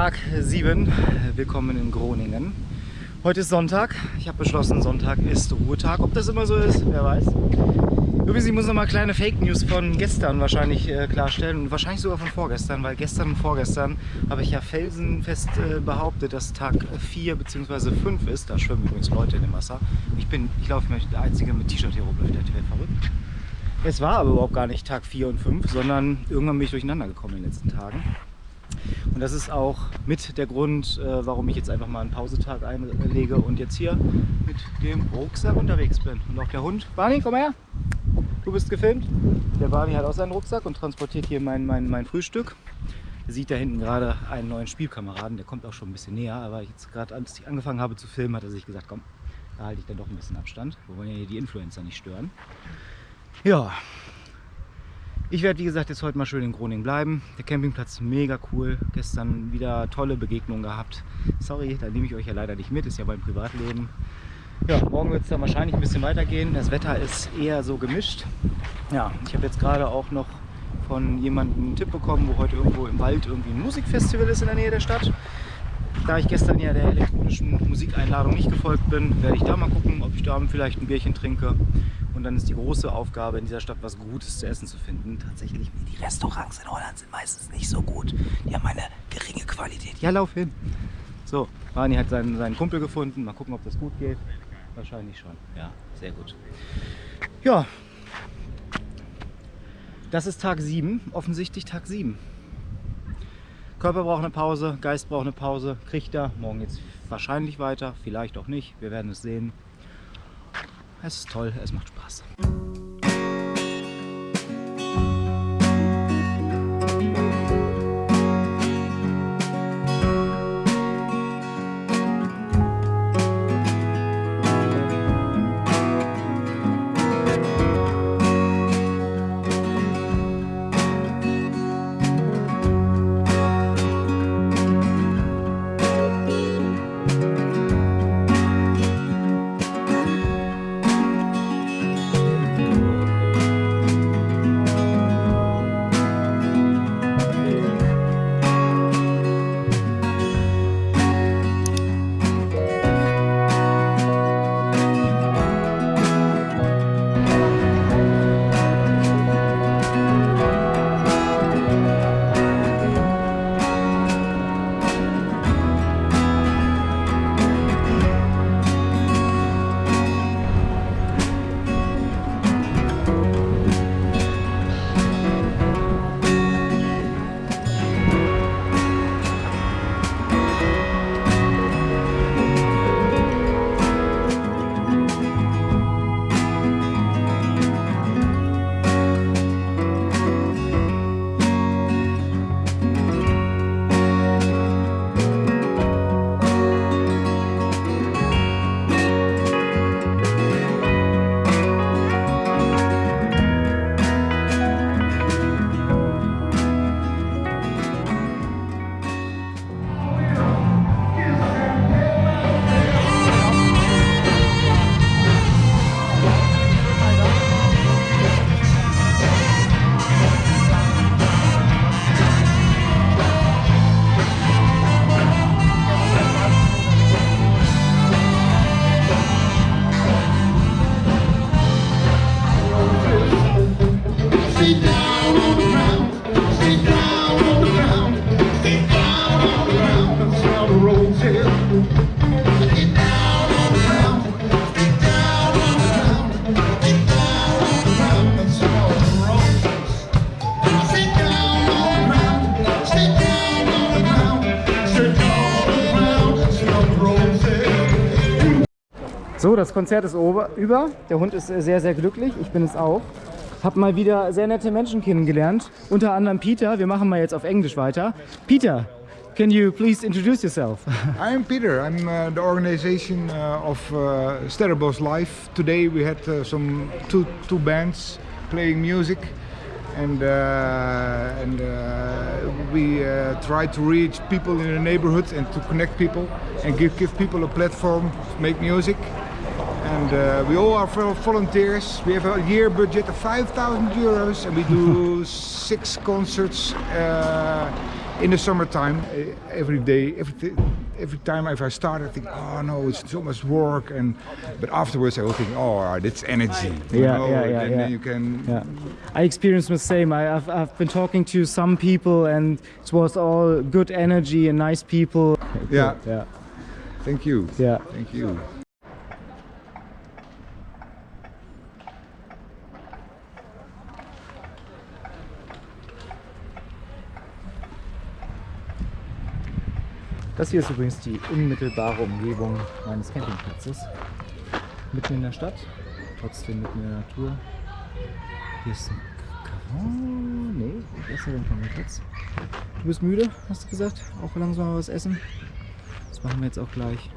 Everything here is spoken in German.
Tag 7. Willkommen in Groningen. Heute ist Sonntag. Ich habe beschlossen, Sonntag ist Ruhetag. Ob das immer so ist, wer weiß. Übrigens, ich muss noch mal kleine Fake News von gestern wahrscheinlich äh, klarstellen und wahrscheinlich sogar von vorgestern, weil gestern und vorgestern habe ich ja felsenfest äh, behauptet, dass Tag 4 bzw. 5 ist. Da schwimmen übrigens Leute in dem Wasser. Ich bin, ich laufe der Einzige mit T-Shirt hier rumläuft, der Welt verrückt. Es war aber überhaupt gar nicht Tag 4 und 5, sondern irgendwann bin ich durcheinander gekommen in den letzten Tagen. Und das ist auch mit der Grund, äh, warum ich jetzt einfach mal einen Pausetag einlege und jetzt hier mit dem Rucksack unterwegs bin. Und auch der Hund. Barney, komm her! Du bist gefilmt. Der Barney hat auch seinen Rucksack und transportiert hier mein, mein, mein Frühstück. Er sieht da hinten gerade einen neuen Spielkameraden, der kommt auch schon ein bisschen näher, aber jetzt gerade als ich angefangen habe zu filmen, hat er sich gesagt, komm, da halte ich dann doch ein bisschen Abstand. Wir wollen ja hier die Influencer nicht stören. Ja, ich werde wie gesagt jetzt heute mal schön in Groningen bleiben. Der Campingplatz mega cool. Gestern wieder tolle Begegnungen gehabt. Sorry, da nehme ich euch ja leider nicht mit, ist ja mein Privatleben. Ja, morgen wird es dann wahrscheinlich ein bisschen weitergehen. Das Wetter ist eher so gemischt. Ja, ich habe jetzt gerade auch noch von jemandem einen Tipp bekommen, wo heute irgendwo im Wald irgendwie ein Musikfestival ist in der Nähe der Stadt. Da ich gestern ja der elektronischen Musikeinladung nicht gefolgt bin, werde ich da mal gucken, ob ich da vielleicht ein Bierchen trinke. Und dann ist die große Aufgabe in dieser Stadt was Gutes zu essen zu finden. Tatsächlich, die Restaurants in Holland sind meistens nicht so gut. Die haben eine geringe Qualität. Ja, lauf hin. So, Rani hat seinen, seinen Kumpel gefunden. Mal gucken, ob das gut geht. Wahrscheinlich schon. Ja, sehr gut. Ja, das ist Tag 7. Offensichtlich Tag 7. Körper braucht eine Pause, Geist braucht eine Pause, kriegt er. Morgen jetzt wahrscheinlich weiter, vielleicht auch nicht. Wir werden es sehen. Es ist toll, es macht Spaß. So, das Konzert ist über. Der Hund ist sehr, sehr glücklich. Ich bin es auch. Hab mal wieder sehr nette Menschen kennengelernt. Unter anderem Peter. Wir machen mal jetzt auf Englisch weiter. Peter, can you please introduce yourself? I'm Peter. I'm uh, the organization uh, of uh, Sterrebos Live. Today we had uh, some two, two bands playing music. and uh, and uh, we uh, try to reach people in the neighborhood and to connect people and give give people a platform to make music and uh, we all are volunteers. We have a year budget of 5,000 euros and we do six concerts uh, in the summertime, uh, every day, every, every time if I start, I think, oh no, it's so much work, and but afterwards I will think, oh, that's energy. you Yeah, know, yeah, yeah, and yeah. then you can. Yeah, I experienced the same. I, I've, I've been talking to some people and it was all good energy and nice people. Yeah. Yeah, Thank you. yeah. Thank you. Das hier ist übrigens die unmittelbare Umgebung meines Campingplatzes. Mitten in der Stadt, trotzdem mitten in der Natur. Hier ist ein Café. Nee, das ist ein Campingplatz. Du bist müde, hast du gesagt? Auch langsam mal was essen? Das machen wir jetzt auch gleich.